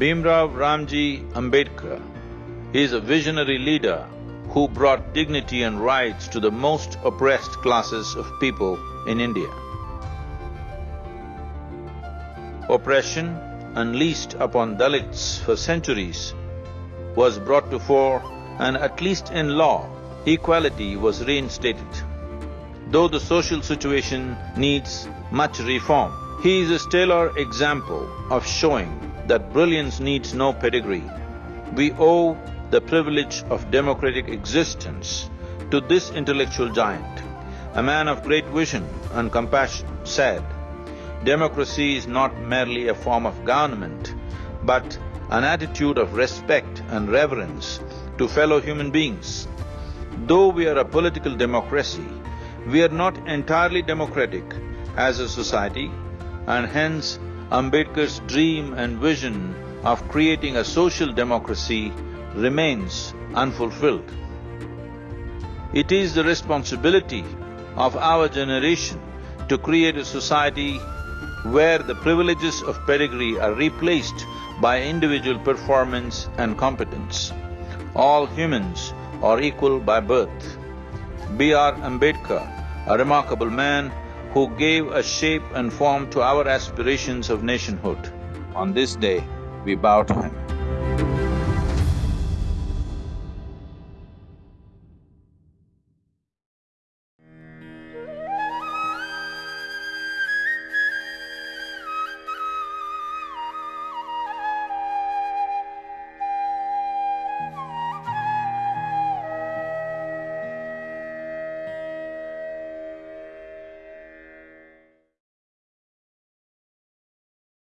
Bhimrao Ramji Ambedkar is a visionary leader who brought dignity and rights to the most oppressed classes of people in India. Oppression unleashed upon Dalits for centuries was brought to fore and at least in law, equality was reinstated. Though the social situation needs much reform, he is a stellar example of showing that brilliance needs no pedigree. We owe the privilege of democratic existence to this intellectual giant. A man of great vision and compassion said, democracy is not merely a form of government, but an attitude of respect and reverence to fellow human beings. Though we are a political democracy, we are not entirely democratic as a society and hence Ambedkar's dream and vision of creating a social democracy remains unfulfilled. It is the responsibility of our generation to create a society where the privileges of pedigree are replaced by individual performance and competence. All humans are equal by birth. B.R. Ambedkar, a remarkable man who gave a shape and form to our aspirations of nationhood. On this day, we bow to him.